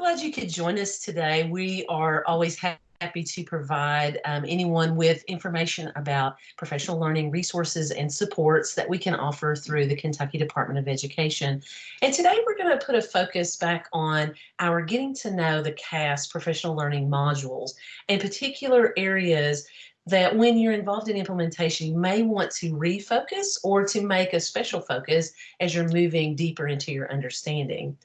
Glad you could join us today. We are always happy to provide um, anyone with information about professional learning resources and supports that we can offer through the Kentucky Department of Education. And today we're going to put a focus back on our getting to know the KAS professional learning modules and particular areas that when you're involved in implementation, you may want to refocus or to make a special focus as you're moving deeper into your understanding.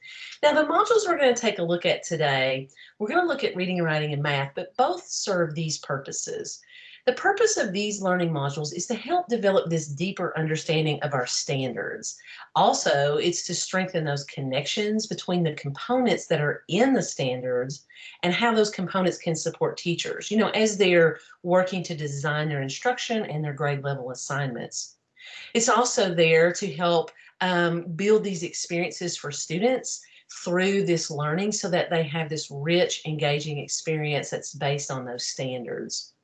Now, the modules we're going to take a look at today, we're going to look at reading, and writing, and math, but both serve these purposes. The purpose of these learning modules is to help develop this deeper understanding of our standards. Also, it's to strengthen those connections between the components that are in the standards and how those components can support teachers, you know, as they're working to design their instruction and their grade level assignments. It's also there to help um, build these experiences for students through this learning so that they have this rich, engaging experience that's based on those standards.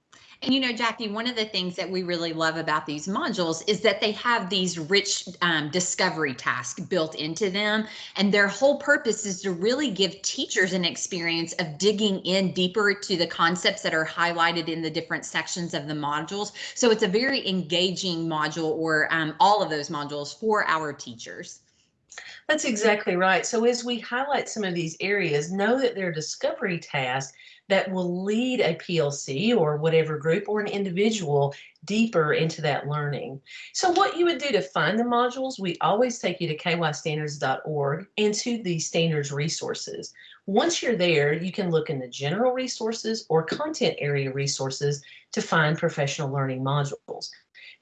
And you know, Jackie, one of the things that we really love about these modules is that they have these rich um, discovery tasks built into them. And their whole purpose is to really give teachers an experience of digging in deeper to the concepts that are highlighted in the different sections of the modules. So it's a very engaging module or um, all of those modules for our teachers. That's exactly right. So as we highlight some of these areas, know that they're discovery tasks that will lead a PLC or whatever group or an individual deeper into that learning. So what you would do to find the modules, we always take you to kystandards.org and to the standards resources. Once you're there, you can look in the general resources or content area resources to find professional learning modules.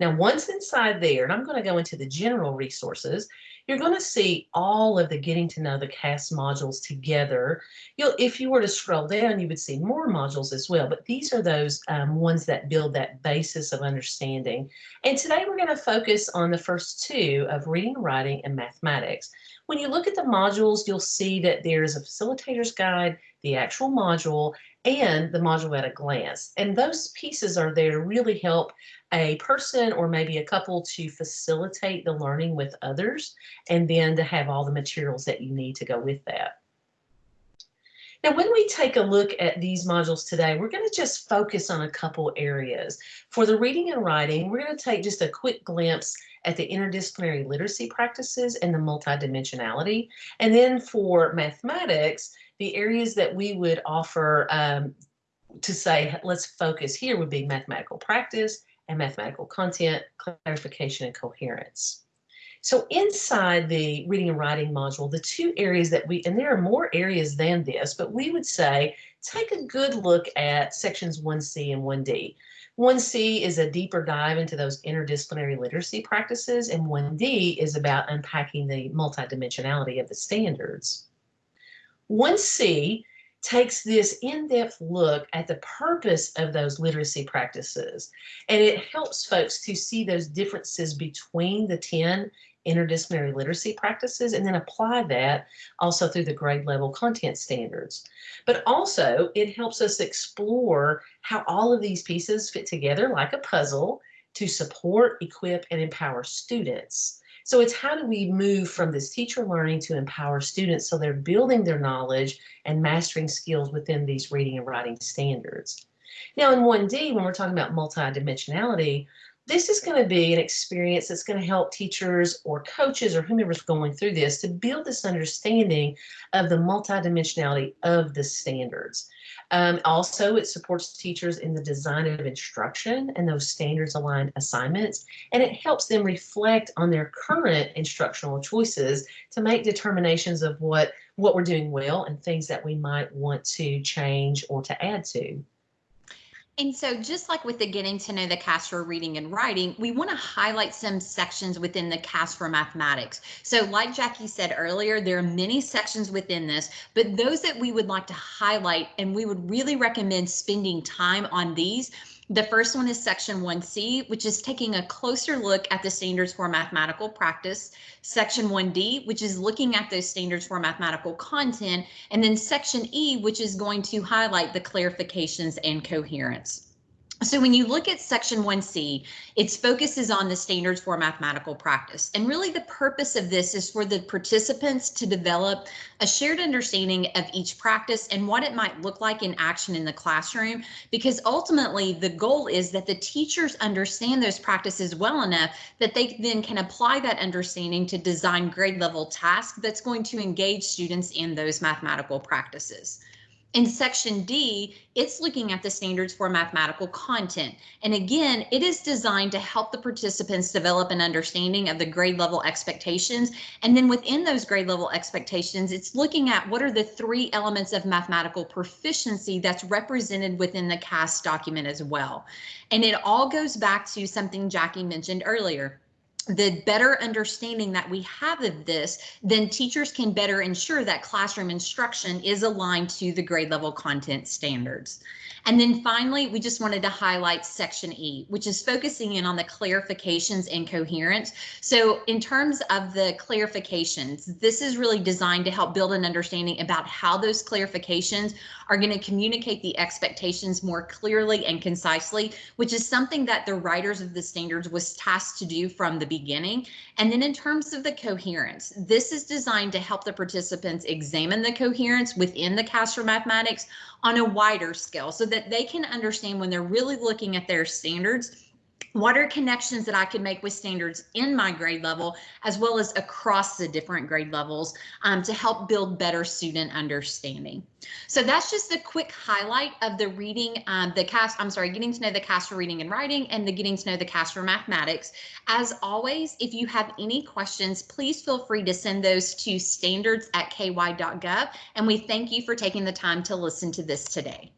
Now, once inside there, and I'm going to go into the general resources, you're going to see all of the getting to know the KAS modules together. You'll, if you were to scroll down, you would see more modules as well, but these are those um, ones that build that basis of understanding. And today we're going to focus on the first two of reading, writing, and mathematics. When you look at the modules, you'll see that there's a facilitator's guide, the actual module, and the module at a glance. And those pieces are there to really help a person or maybe a couple to facilitate the learning with others and then to have all the materials that you need to go with that. Now, when we take a look at these modules today, we're going to just focus on a couple areas. For the reading and writing, we're going to take just a quick glimpse at the interdisciplinary literacy practices and the multidimensionality. And then for mathematics, the areas that we would offer um, to say, let's focus here would be mathematical practice and mathematical content, clarification, and coherence. So inside the reading and writing module, the two areas that we, and there are more areas than this, but we would say take a good look at sections 1C and 1D. 1C is a deeper dive into those interdisciplinary literacy practices, and 1D is about unpacking the multidimensionality of the standards. 1C takes this in-depth look at the purpose of those literacy practices and it helps folks to see those differences between the 10 interdisciplinary literacy practices and then apply that also through the grade level content standards. But also it helps us explore how all of these pieces fit together like a puzzle to support, equip, and empower students. So it's how do we move from this teacher learning to empower students so they're building their knowledge and mastering skills within these reading and writing standards. Now in 1D, when we're talking about multidimensionality, this is going to be an experience that's going to help teachers or coaches or whomever's going through this to build this understanding of the multidimensionality of the standards. Um, also, it supports teachers in the design of instruction and those standards aligned assignments, and it helps them reflect on their current instructional choices to make determinations of what, what we're doing well and things that we might want to change or to add to. And so just like with the getting to know the KAS for reading and writing, we want to highlight some sections within the KAS for mathematics. So like Jackie said earlier, there are many sections within this, but those that we would like to highlight and we would really recommend spending time on these the first one is section 1C, which is taking a closer look at the standards for mathematical practice. Section 1D, which is looking at those standards for mathematical content. And then section E, which is going to highlight the clarifications and coherence. So when you look at section 1C, its focus is on the standards for mathematical practice. And really the purpose of this is for the participants to develop a shared understanding of each practice and what it might look like in action in the classroom, because ultimately the goal is that the teachers understand those practices well enough that they then can apply that understanding to design grade level tasks that's going to engage students in those mathematical practices. In section D, it's looking at the standards for mathematical content. And again, it is designed to help the participants develop an understanding of the grade level expectations. And then within those grade level expectations, it's looking at what are the three elements of mathematical proficiency that's represented within the KAS document as well. And it all goes back to something Jackie mentioned earlier the better understanding that we have of this, then teachers can better ensure that classroom instruction is aligned to the grade level content standards. And then finally, we just wanted to highlight section E, which is focusing in on the clarifications and coherence. So in terms of the clarifications, this is really designed to help build an understanding about how those clarifications are going to communicate the expectations more clearly and concisely, which is something that the writers of the standards was tasked to do from the beginning. And then in terms of the coherence, this is designed to help the participants examine the coherence within the KAS for Mathematics on a wider scale so that they can understand when they're really looking at their standards what are connections that I can make with standards in my grade level as well as across the different grade levels um, to help build better student understanding. So that's just a quick highlight of the reading, um, the KAS, I'm sorry, getting to know the KAS for reading and writing and the getting to know the cast for mathematics. As always, if you have any questions, please feel free to send those to standards at ky.gov. And we thank you for taking the time to listen to this today.